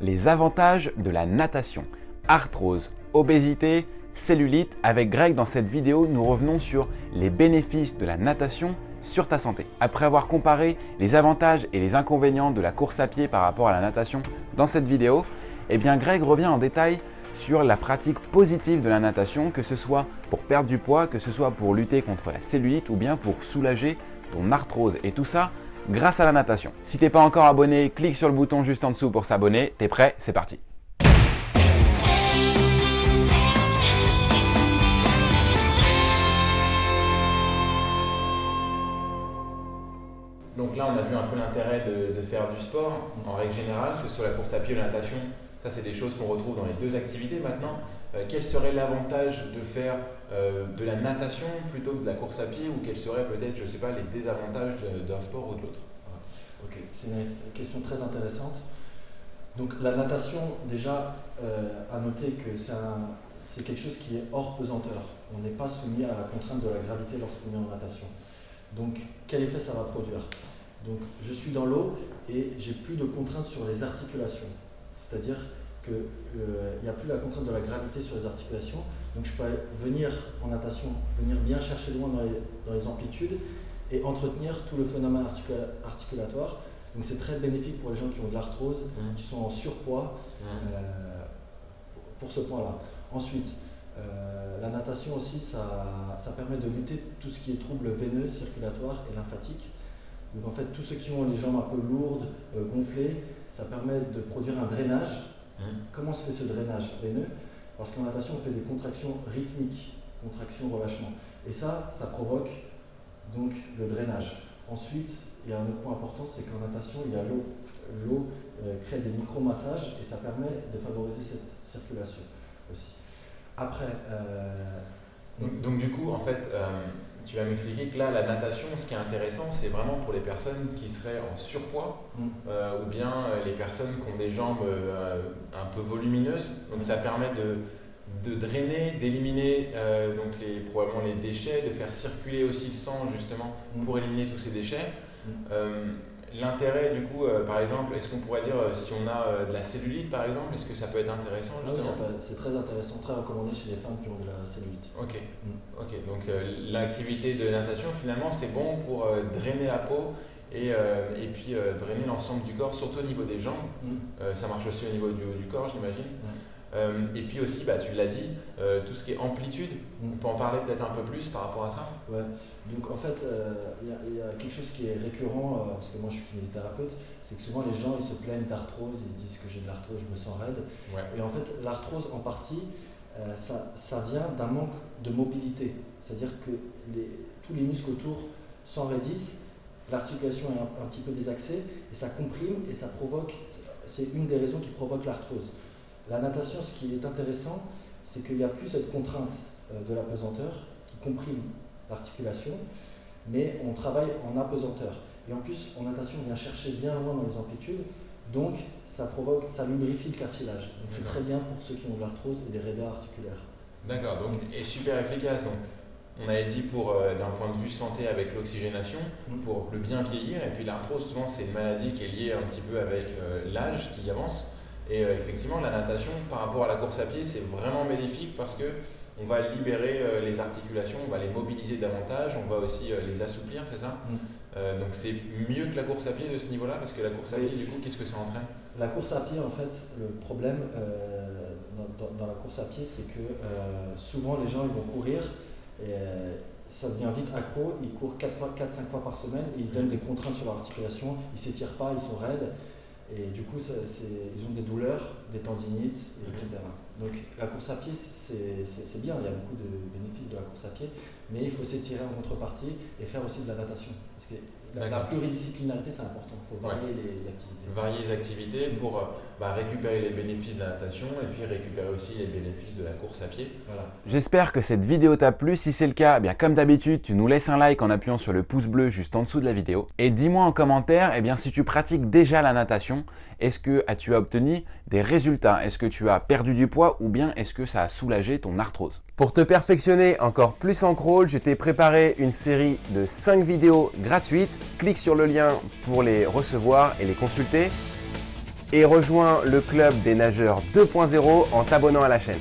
Les avantages de la natation. Arthrose, obésité, cellulite. Avec Greg, dans cette vidéo, nous revenons sur les bénéfices de la natation sur ta santé. Après avoir comparé les avantages et les inconvénients de la course à pied par rapport à la natation dans cette vidéo, eh bien Greg revient en détail sur la pratique positive de la natation, que ce soit pour perdre du poids, que ce soit pour lutter contre la cellulite ou bien pour soulager ton arthrose. Et tout ça grâce à la natation. Si t'es pas encore abonné, clique sur le bouton juste en dessous pour s'abonner. T'es prêt C'est parti Donc là, on a vu un peu l'intérêt de, faire du sport en règle générale, que ce soit la course à pied la natation. Ça, c'est des choses qu'on retrouve dans les deux activités maintenant. Euh, quel serait l'avantage de faire euh, de la natation plutôt que de la course à pied ou quels seraient peut-être, je sais pas, les désavantages d'un sport ou de l'autre? Ok, c'est une question très intéressante. Donc la natation, déjà, euh, à noter que c'est quelque chose qui est hors pesanteur. On n'est pas soumis à la contrainte de la gravité lorsqu'on est en natation. Donc quel effet ça va produire? Donc je suis dans l'eau et j'ai plus de contraintes sur les articulations. C'est-à-dire qu'il euh, n'y a plus la contrainte de la gravité sur les articulations. Donc je peux venir en natation, venir bien chercher loin dans les, dans les amplitudes et entretenir tout le phénomène articulatoire. Donc c'est très bénéfique pour les gens qui ont de l'arthrose, mmh. qui sont en surpoids mmh. euh, pour ce point-là. Ensuite, euh, la natation aussi, ça, ça, permet de lutter tout ce qui est troubles veineux, circulatoires et lymphatiques. Donc en fait, tous ceux qui ont les jambes un peu lourdes, gonflées, ça permet de produire un drainage Hein Comment se fait ce drainage veineux Parce qu'en natation, on fait des contractions rythmiques, contractions-relâchement. Et ça, ça provoque donc le drainage. Ensuite, il y a un autre point important, c'est qu'en natation, il y a l'eau. L'eau euh, crée des micro-massages et ça permet de favoriser cette circulation aussi. Après... Euh, donc, du coup, en fait, euh, tu vas m'expliquer que là, la natation, ce qui est intéressant, c'est vraiment pour les personnes qui seraient en surpoids mm. euh, ou bien euh, les personnes qui ont des jambes euh, un peu volumineuses. Donc ça permet de, de drainer, d'éliminer donc les, probablement les déchets, de faire circuler aussi le sang justement mm. pour éliminer tous ces déchets. L'intérêt, du coup, euh, par exemple, est-ce qu'on pourrait dire euh, si on a euh, de la cellulite, par exemple, est-ce que ça peut être intéressant ah c'est très intéressant, très recommandé chez les femmes qui ont de la cellulite. Ok, mm. ok. donc l'activité de natation, finalement, c'est bon pour drainer la peau et, et puis drainer l'ensemble du corps, surtout au niveau des jambes. Mm. ça marche aussi au niveau du haut du corps, j'imagine. Euh, et puis aussi, bah, tu l'as dit, euh, tout ce qui est amplitude, on peut en parler peut-être un peu plus par rapport à ça? Ouais, donc en fait, euh, il y, a quelque chose qui est récurrent, parce que moi je suis kinésithérapeute, c'est que souvent les gens ils se plaignent d'arthrose, ils disent que j'ai de l'arthrose, je me sens raide. Et en fait, l'arthrose en partie, ça, ça, vient d'un manque de mobilité. C'est-à-dire que les, tous les muscles autour s'enraidissent, l'articulation est un, un, petit peu désaxée, et ça comprime et ça provoque, c'est une des raisons qui provoque l'arthrose. La natation, ce qui est intéressant, c'est qu'il n'y a plus cette contrainte euh, de l'apesanteur qui comprime l'articulation, mais on travaille en apesanteur. Et en plus, en natation, on vient chercher bien loin dans les amplitudes, donc ça provoque, ça lubrifie le cartilage. Donc c'est très bien pour ceux qui ont de l'arthrose et des raideurs articulaires. D'accord, donc et super efficace. Donc, on avait dit pour euh, d'un point de vue santé avec l'oxygénation, mm. pour le bien vieillir, et puis l'arthrose, souvent c'est une maladie qui est liée un petit peu avec euh, l'âge qui avance. Et euh, effectivement, la natation, par rapport à la course à pied, c'est vraiment bénéfique parce que on va libérer euh, les articulations, on va les mobiliser davantage, on va aussi euh, les assouplir, c'est ça? Mm. Donc c'est mieux que la course à pied de ce niveau-là? Parce que la course à pied, du coup, qu'est-ce que ça entraîne? La course à pied, en fait, le problème dans, la course à pied, c'est que souvent les gens ils vont courir et ça devient vite accro, ils courent 4-5 fois, fois par semaine, ils donnent des contraintes sur l'articulation, ils s'étirent pas, ils sont raides. Et du coup, ils ont des douleurs, des tendinites, etc. Donc la course à pied, c'est bien, il y a beaucoup de bénéfices de la course à pied, mais il faut s'étirer en contrepartie et faire aussi de la natation. Parce que la, pluridisciplinarité, c'est important. Il faut varier les activités. Varier les activités pour euh, bah, récupérer les bénéfices de la natation et puis récupérer aussi les bénéfices de la course à pied. Voilà. J'espère que cette vidéo t'a plu. Si c'est le cas, eh bien comme d'habitude, tu nous laisses un like en appuyant sur le pouce bleu juste en dessous de la vidéo. Et dis-moi en commentaire eh bien, si tu pratiques déjà la natation, est-ce que tu as obtenu des résultats? Est-ce que tu as perdu du ou bien est-ce que ça a soulagé ton arthrose Pour te perfectionner encore plus en crawl, je t'ai préparé une série de 5 vidéos gratuites. Clique sur le lien pour les recevoir et les consulter. et rejoins le club des nageurs 2.0 en t'abonnant à la chaîne.